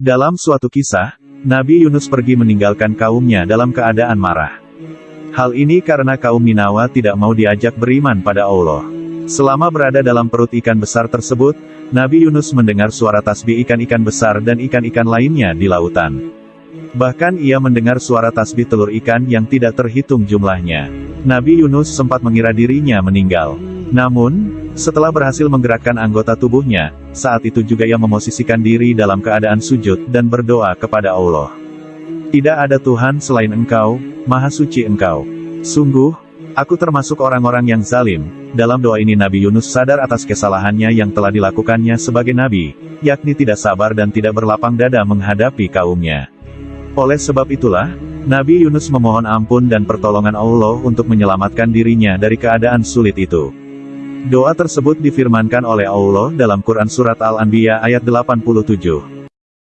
Dalam suatu kisah, Nabi Yunus pergi meninggalkan kaumnya dalam keadaan marah. Hal ini karena kaum Ninawa tidak mau diajak beriman pada Allah. Selama berada dalam perut ikan besar tersebut, Nabi Yunus mendengar suara tasbih ikan-ikan besar dan ikan-ikan lainnya di lautan. Bahkan ia mendengar suara tasbih telur ikan yang tidak terhitung jumlahnya. Nabi Yunus sempat mengira dirinya meninggal. Namun, setelah berhasil menggerakkan anggota tubuhnya, saat itu juga ia memosisikan diri dalam keadaan sujud dan berdoa kepada Allah. Tidak ada Tuhan selain Engkau, Maha Suci Engkau. Sungguh, aku termasuk orang-orang yang zalim. Dalam doa ini Nabi Yunus sadar atas kesalahannya yang telah dilakukannya sebagai Nabi, yakni tidak sabar dan tidak berlapang dada menghadapi kaumnya. Oleh sebab itulah, Nabi Yunus memohon ampun dan pertolongan Allah untuk menyelamatkan dirinya dari keadaan sulit itu. Doa tersebut difirmankan oleh Allah dalam Quran Surat Al-Anbiya ayat 87.